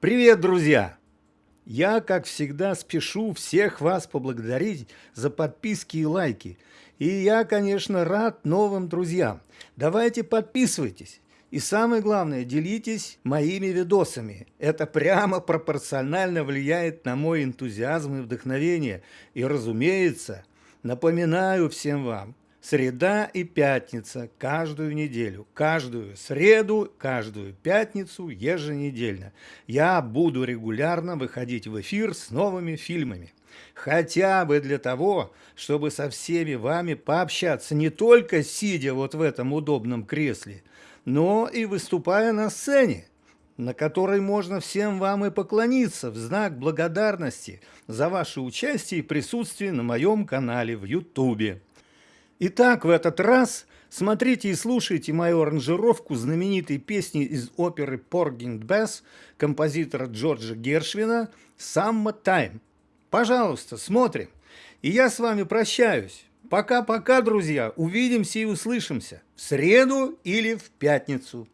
Привет, друзья! Я, как всегда, спешу всех вас поблагодарить за подписки и лайки. И я, конечно, рад новым друзьям. Давайте подписывайтесь. И самое главное, делитесь моими видосами. Это прямо пропорционально влияет на мой энтузиазм и вдохновение. И, разумеется, напоминаю всем вам, Среда и пятница каждую неделю, каждую среду, каждую пятницу еженедельно. Я буду регулярно выходить в эфир с новыми фильмами. Хотя бы для того, чтобы со всеми вами пообщаться не только сидя вот в этом удобном кресле, но и выступая на сцене, на которой можно всем вам и поклониться в знак благодарности за ваше участие и присутствие на моем канале в Ютубе. Итак, в этот раз смотрите и слушайте мою аранжировку знаменитой песни из оперы «Поргинг Бесс» композитора Джорджа Гершвина «Summer Time». Пожалуйста, смотрим. И я с вами прощаюсь. Пока-пока, друзья. Увидимся и услышимся в среду или в пятницу.